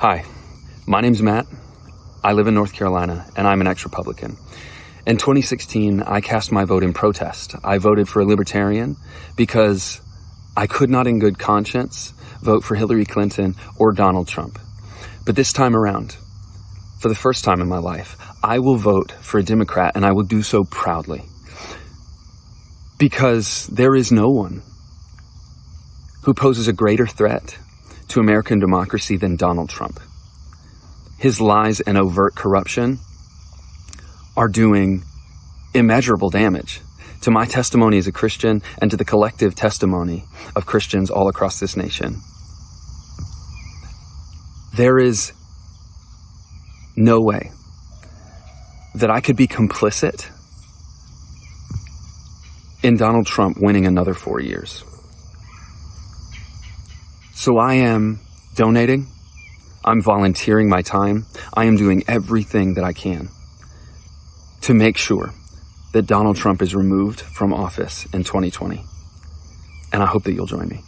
Hi, my name's Matt. I live in North Carolina and I'm an ex-Republican. In 2016, I cast my vote in protest. I voted for a libertarian because I could not in good conscience vote for Hillary Clinton or Donald Trump. But this time around, for the first time in my life, I will vote for a Democrat and I will do so proudly. Because there is no one who poses a greater threat to American democracy than Donald Trump. His lies and overt corruption are doing immeasurable damage to my testimony as a Christian and to the collective testimony of Christians all across this nation. There is no way that I could be complicit in Donald Trump winning another four years. So I am donating. I'm volunteering my time. I am doing everything that I can to make sure that Donald Trump is removed from office in 2020. And I hope that you'll join me.